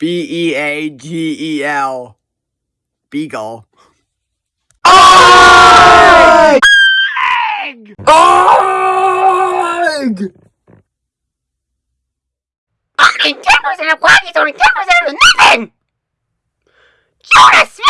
B E A G E L. Beagle. Egg! Egg! 10% of quality is only 10% of nothing! Jonas Smith!